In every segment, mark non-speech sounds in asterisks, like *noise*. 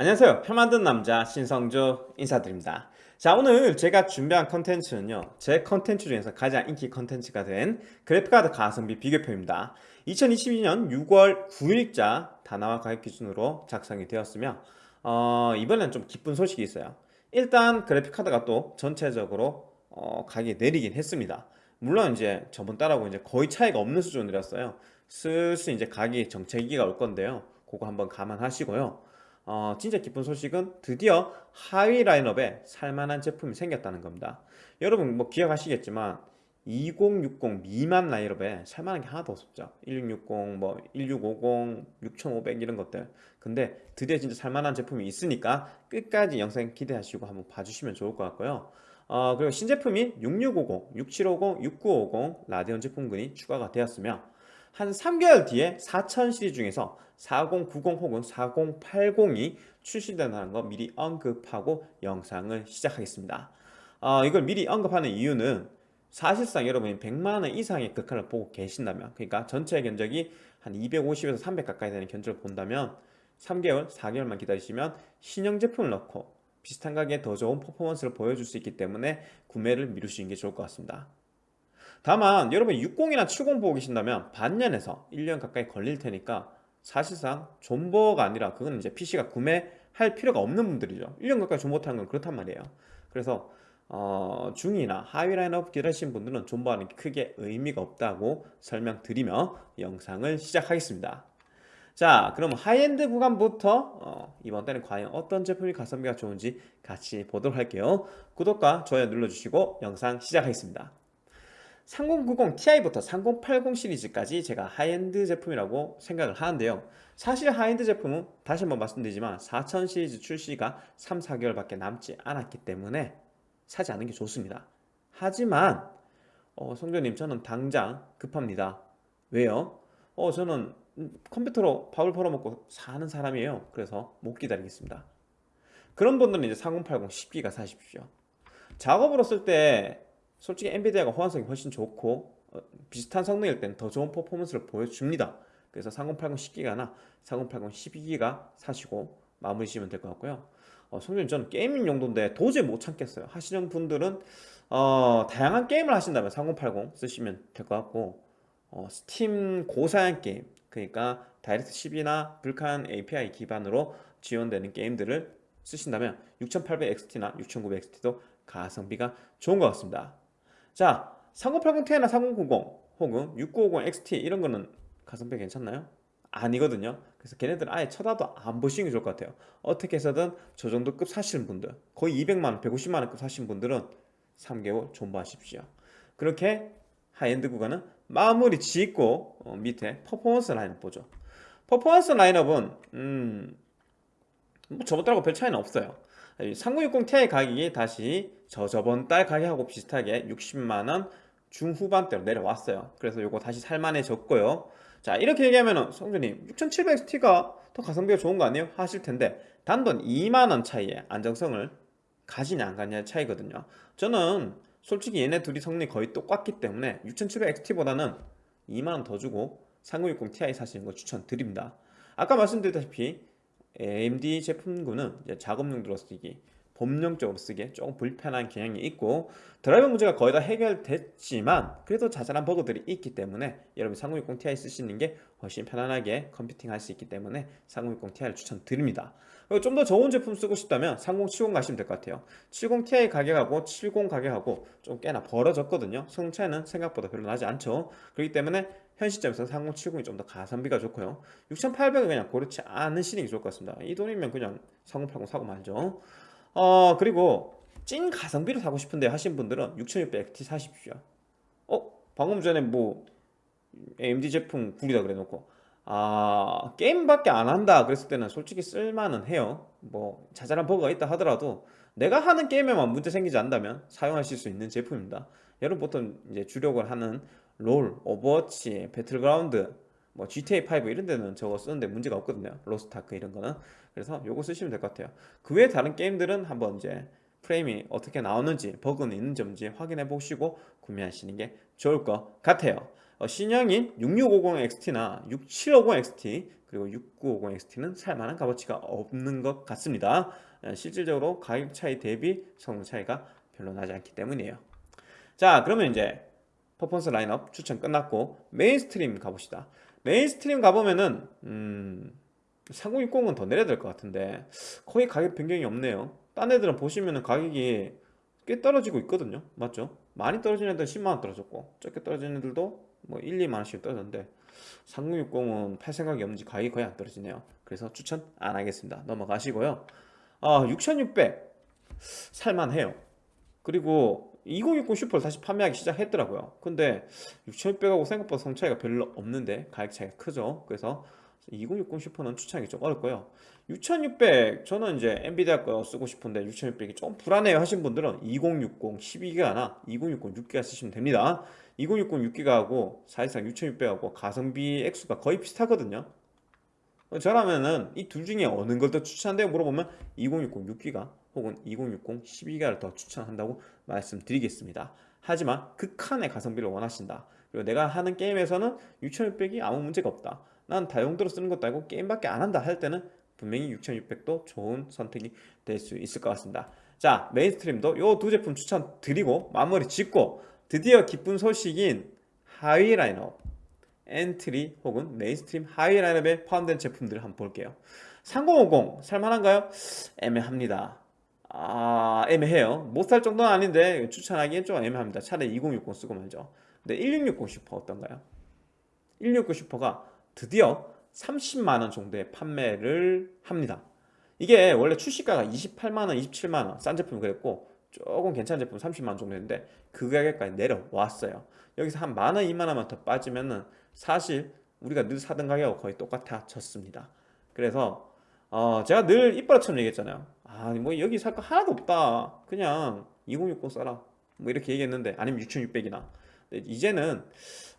안녕하세요. 표 만든 남자 신성주 인사드립니다. 자 오늘 제가 준비한 컨텐츠는요 제 컨텐츠 중에서 가장 인기 컨텐츠가 된 그래픽카드 가성비 비교표입니다. 2022년 6월 9일자 다나와 가격 기준으로 작성이 되었으며 어, 이번엔 좀 기쁜 소식이 있어요. 일단 그래픽카드가 또 전체적으로 어, 가격이 내리긴 했습니다. 물론 이제 저번 달하고 이제 거의 차이가 없는 수준이었어요. 슬슬 이제 가격이 정체기가 올 건데요. 그거 한번 감안하시고요 어, 진짜 기쁜 소식은 드디어 하위 라인업에 살만한 제품이 생겼다는 겁니다. 여러분 뭐 기억하시겠지만 2060 미만 라인업에 살만한 게 하나도 없었죠. 1660, 뭐 1650, 6500 이런 것들. 근데 드디어 진짜 살만한 제품이 있으니까 끝까지 영상 기대하시고 한번 봐주시면 좋을 것 같고요. 어, 그리고 신제품인 6650, 6750, 6950 라디온 제품군이 추가가 되었으며 한 3개월 뒤에 4000 시리즈 중에서 4090 혹은 4080이 출시된다는 거 미리 언급하고 영상을 시작하겠습니다. 어, 이걸 미리 언급하는 이유는 사실상 여러분이 100만원 이상의 극한을 보고 계신다면 그러니까 전체 견적이 한 250에서 300 가까이 되는 견적을 본다면 3개월, 4개월만 기다리시면 신형 제품을 넣고 비슷한 가격에 더 좋은 퍼포먼스를 보여줄 수 있기 때문에 구매를 미루시는 게 좋을 것 같습니다 다만 여러분 60이나 70 보고 계신다면 반년에서 1년 가까이 걸릴 테니까 사실상 존버가 아니라 그건 이제 PC가 구매할 필요가 없는 분들이죠. 1년 가까이 존버 타는 건 그렇단 말이에요. 그래서 어, 중이나 하위 라인업 기다리신 분들은 존버하는 게 크게 의미가 없다고 설명드리며 영상을 시작하겠습니다. 자 그럼 하이엔드 구간부터 어, 이번 달에 과연 어떤 제품이 가성비가 좋은지 같이 보도록 할게요. 구독과 좋아요 눌러주시고 영상 시작하겠습니다 3090 Ti부터 3080 시리즈까지 제가 하이엔드 제품이라고 생각을 하는데요. 사실 하이엔드 제품은 다시 한번 말씀드리지만 4000 시리즈 출시가 3, 4개월밖에 남지 않았기 때문에 사지 않는 게 좋습니다. 하지만 어, 성주님 저는 당장 급합니다. 왜요? 어, 저는 컴퓨터로 밥을 벌어먹고 사는 사람이에요. 그래서 못 기다리겠습니다. 그런 분들은 이제 3080 10기가 사십시오. 작업으로 쓸때 솔직히 엔비디아가 호환성이 훨씬 좋고 어, 비슷한 성능일 때는 더 좋은 퍼포먼스를 보여줍니다. 그래서 3080 10기가나 3080 12기가 사시고 마무리 지으면 될 것 같고요. 어, 성주님 저는 게이밍 용도인데 도저히 못 참겠어요. 하시는 분들은 어, 다양한 게임을 하신다면 3080 쓰시면 될 것 같고 어, 스팀 고사양 게임 그러니까 다이렉트 10이나 Vulkan API 기반으로 지원되는 게임들을 쓰신다면 6800XT나 6900XT도 가성비가 좋은 것 같습니다 자 3080ti나 3090 혹은 6950 XT 이런 거는 가성비 괜찮나요? 아니거든요. 그래서 걔네들 아예 쳐다도 안 보시는 게 좋을 것 같아요. 어떻게 해서든 저 정도 급 사시는 분들 거의 200만원 150만원 급 사시는 분들은 3개월 존버하십시오. 그렇게 하이엔드 구간은 마무리 짓고 어, 밑에 퍼포먼스 라인업 보죠. 퍼포먼스 라인업은 음, 뭐 저번 달하고 별 차이는 없어요 3060 Ti 가격이 다시 저 저번 달 가격하고 비슷하게 60만원 중후반대로 내려왔어요. 그래서 이거 다시 살만해졌고요. 자 이렇게 얘기하면은 성준님 6700XT가 더 가성비가 좋은 거 아니에요? 하실 텐데 단돈 2만원 차이에 안정성을 가지냐 안 가냐 차이거든요. 저는 솔직히 얘네 둘이 성능이 거의 똑같기 때문에 6700XT보다는 2만원 더 주고 3060 Ti 사시는 거 추천드립니다. 아까 말씀드렸다시피 AMD 제품군은 작업 용도로 쓰기 범용적으로 쓰기에 조금 불편한 경향이 있고 드라이버 문제가 거의 다 해결됐지만 그래도 자잘한 버그들이 있기 때문에 여러분 3060 Ti 쓰시는 게 훨씬 편안하게 컴퓨팅 할 수 있기 때문에 3060 Ti를 추천드립니다 좀 더 좋은 제품 쓰고 싶다면 3070 가시면 될 것 같아요. 70 Ti 가격하고 70 가격하고 좀 꽤나 벌어졌거든요. 성능 차이는 생각보다 별로 나지 않죠. 그렇기 때문에 현 시점에서 3070이 좀 더 가성비가 좋고요. 6800은 그냥 고르지 않으시는 게 좋을 것 같습니다. 이 돈이면 그냥 3080 사고 말죠. 어 그리고 찐 가성비로 사고 싶은데 하신 분들은 6600XT 사십시오. 어? 방금 전에 뭐 AMD 제품 구리다 그래 놓고 아 게임밖에 안 한다 그랬을 때는 솔직히 쓸만은 해요. 뭐 자잘한 버그가 있다 하더라도 내가 하는 게임에만 문제 생기지 않다면 사용하실 수 있는 제품입니다. 여러분 보통 이제 주력으로 하는 롤, 오버워치, 배틀그라운드 뭐 GTA5 이런 데는 저거 쓰는데 문제가 없거든요. 로스트아크 이런 거는. 그래서 요거 쓰시면 될 것 같아요. 그 외에 다른 게임들은 한번 이제 프레임이 어떻게 나오는지 버그는 있는지 없는지 확인해 보시고 구매하시는 게 좋을 것 같아요. 어, 신형인 6650XT나 6750XT 그리고 6950XT는 살만한 값어치가 없는 것 같습니다. 어, 실질적으로 가격 차이 대비 성능 차이가 별로 나지 않기 때문이에요. 자 그러면 이제 퍼포먼스 라인업 추천 끝났고 mainstream 가봅시다. mainstream 가보면은 음, 3060은 더 내려야 될 것 같은데 거의 가격 변경이 없네요. 딴 애들은 보시면은 가격이 꽤 떨어지고 있거든요. 맞죠? 많이 떨어지는 애들은 10만원 떨어졌고 적게 떨어지는 애들도 뭐 1, 2만원씩 떨어졌는데 3060은 팔 생각이 없는지 가격이 거의 안 떨어지네요. 그래서 추천 안 하겠습니다. 넘어가시고요. 아, 6600 살만해요. 그리고 2060 슈퍼를 다시 판매하기 시작했더라고요. 근데 6600하고 생각보다 성 차이가 별로 없는데 가격 차이가 크죠. 그래서 2060 슈퍼는 추천하기 좀 어렵고요. 6600 저는 이제 엔비디아 거 쓰고 싶은데 6600이 좀 불안해요 하신 분들은 2060 12기가나 2060 6기가 쓰시면 됩니다 2060 6기가하고 사실상 6600하고 가성비 액수가 거의 비슷하거든요. 저라면은 이 둘 중에 어느 걸 더 추천한다고 물어보면 2060 6기가 혹은 2060 12기가를 더 추천한다고 말씀드리겠습니다. 하지만 극한의 가성비를 원하신다. 그리고 내가 하는 게임에서는 6600이 아무 문제가 없다. 난 다용도로 쓰는 것도 아니고 게임밖에 안 한다 할 때는 분명히 6600도 좋은 선택이 될 수 있을 것 같습니다. 자 mainstream도 이 두 제품 추천드리고 마무리 짓고 드디어 기쁜 소식인 하위 라인업 엔트리 혹은 mainstream 하위 라인업에 포함된 제품들을 한번 볼게요. 3050 살만한가요? 애매합니다. 아 애매해요. 못 살 정도는 아닌데 추천하기엔 좀 애매합니다. 차라리 2060 쓰고 말죠. 근데 1660 슈퍼 어떤가요? 1660 슈퍼가 드디어 30만원 정도의 판매를 합니다. 이게 원래 출시가가 28만원, 27만원 싼 제품이 그랬고 조금 괜찮은 제품 30만원 정도였는데 그 가격까지 내려왔어요. 여기서 한 만원, 2만원만 더 빠지면은 사실 우리가 늘 사던 가격하고 거의 똑같아졌습니다. 그래서 어 제가 늘 이빨처럼 얘기했잖아요. 아뭐 여기 살 거 하나도 없다. 그냥 2060 써라. 뭐 이렇게 얘기했는데 아니면 6600이나. 이제는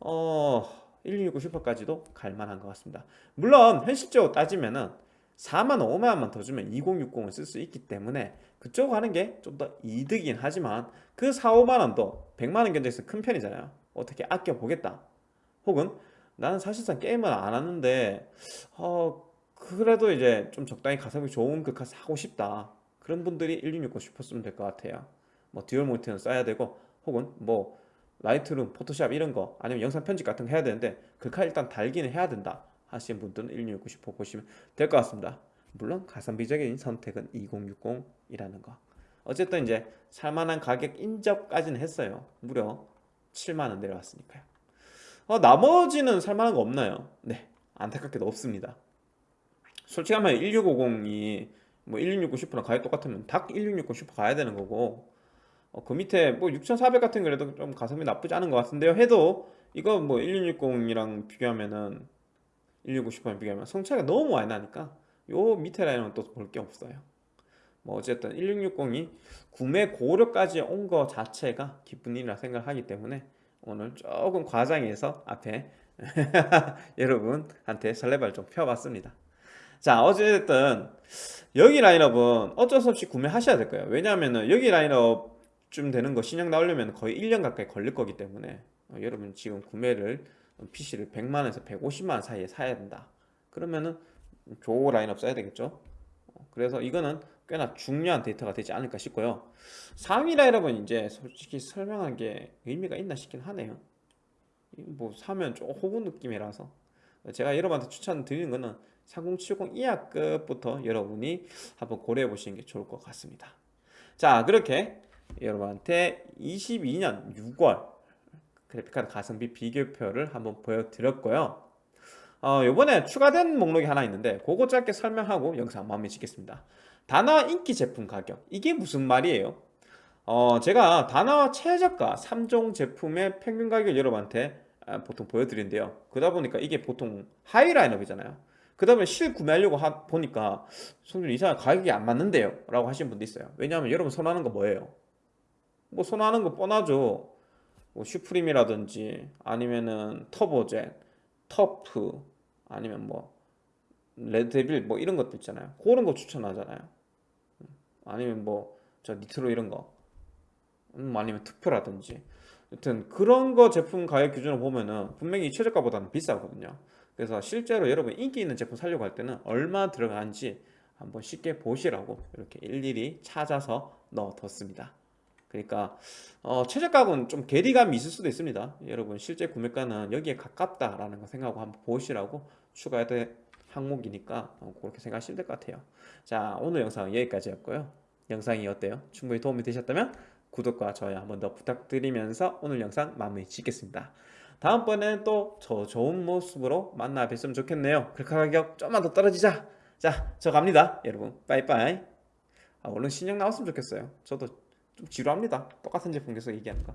어 1660 슈퍼까지도 갈만한 것 같습니다. 물론 현실적으로 따지면은 4만 5만 원만 더 주면 2060을 쓸 수 있기 때문에 그쪽 하는 게 좀 더 이득이긴 하지만 그 4, 5만 원도 100만 원 견적에서 큰 편이잖아요. 어떻게 아껴보겠다. 혹은 나는 사실상 게임을 안 하는데 어 그래도 이제 좀 적당히 가성비 좋은 글카 사고 싶다. 그런 분들이 1660 슈퍼 쓰면 될 것 같아요. 뭐 듀얼 모니터는 써야 되고 혹은 뭐 라이트룸, 포토샵 이런 거 아니면 영상 편집 같은 거 해야 되는데 글칼 일단 달기는 해야 된다 하시는 분들은 1660 슈퍼 보시면 될 것 같습니다. 물론 가성비적인 선택은 2060이라는 거. 어쨌든 이제 살만한 가격 인접까지는 했어요. 무려 7만원 내려왔으니까요. 어, 나머지는 살만한 거 없나요? 네 안타깝게도 없습니다. 솔직히 하면 1650이 뭐 1660 슈퍼랑 가격 똑같으면 닭 1660 슈퍼 가야 되는 거고 어, 그 밑에 뭐 6400 같은 거라도 좀 가성비 나쁘지 않은 것 같은데요. 해도 이거 뭐 1660이랑 비교하면은 1660 슈퍼랑 비교하면 성차이가 너무 많이 나니까 요 밑에 라인은 또 볼 게 없어요. 뭐 어쨌든 1660이 구매 고려까지 온 거 자체가 기쁜 일이라 생각하기 때문에 오늘 조금 과장해서 앞에 *laughs* 여러분한테 설레발 좀 펴봤습니다. 자 어쨌든 여기 라인업은 어쩔 수 없이 구매하셔야 될 거예요. 왜냐하면 여기 라인업쯤 되는 거 신형 나오려면 거의 1년 가까이 걸릴 거기 때문에 어, 여러분 지금 구매를 PC를 100만원에서 150만원 사이에 사야 된다. 그러면은 조 라인업 써야 되겠죠? 어, 그래서 이거는 꽤나 중요한 데이터가 되지 않을까 싶고요. 상위 라인업은 이제 솔직히 설명한 게 의미가 있나 싶긴 하네요. 뭐 사면 좀 호구 느낌이라서. 제가 여러분한테 추천드리는 거는 3070 이하급부터 여러분이 한번 고려해 보시는 게 좋을 것 같습니다. 자 그렇게 여러분한테 22년 6월 그래픽카드 가성비 비교표를 한번 보여드렸고요. 어, 요번에 추가된 목록이 하나 있는데 그거 짧게 설명하고 영상 마무리 짓겠습니다. 다나와 인기 제품 가격. 이게 무슨 말이에요? 어, 제가 다나와 최저가 3종 제품의 평균 가격을 여러분한테 아, 보통 보여드리는데요. 그러다 보니까 이게 보통 high 라인업이잖아요. 그 다음에 실 구매하려고 하, 보니까 성준 이상 가격이 안 맞는데요? 라고 하시는 분도 있어요. 왜냐하면 여러분 선호하는 거 뭐예요? 뭐 선호하는 거 뻔하죠 뭐 슈프림이라든지 아니면은 터보젯 터프 아니면 뭐 레드데빌 뭐 이런 것도 있잖아요. 그런 거 추천하잖아요. 아니면 뭐 저 니트로 이런 거 음, 아니면 투표라든지. 여튼 그런 거 제품 가격 기준으로 보면은 분명히 최저가보다는 비싸거든요. 그래서 실제로 여러분 인기 있는 제품 살려고 할 때는 얼마 들어가는지 한번 쉽게 보시라고 이렇게 일일이 찾아서 넣어뒀습니다 그러니까 어, 최저가는 좀 괴리감이 있을 수도 있습니다. 여러분 실제 구매가는 여기에 가깝다라는 거 생각하고 한번 보시라고 추가해야 될 항목이니까 어, 그렇게 생각하시면 될 것 같아요. 자 오늘 영상 여기까지였고요. 영상이 어때요? 충분히 도움이 되셨다면 구독과 좋아요 한번 더 부탁드리면서 오늘 영상 마무리 짓겠습니다. 다음번에는 또 저 좋은 모습으로 만나 뵀으면 좋겠네요. 글카 가격 좀만 더 떨어지자. 자 저 갑니다. 여러분 빠이빠이. 아, 얼른 신형 나왔으면 좋겠어요. 저도 좀 지루합니다. 똑같은 제품 계속 얘기하는 거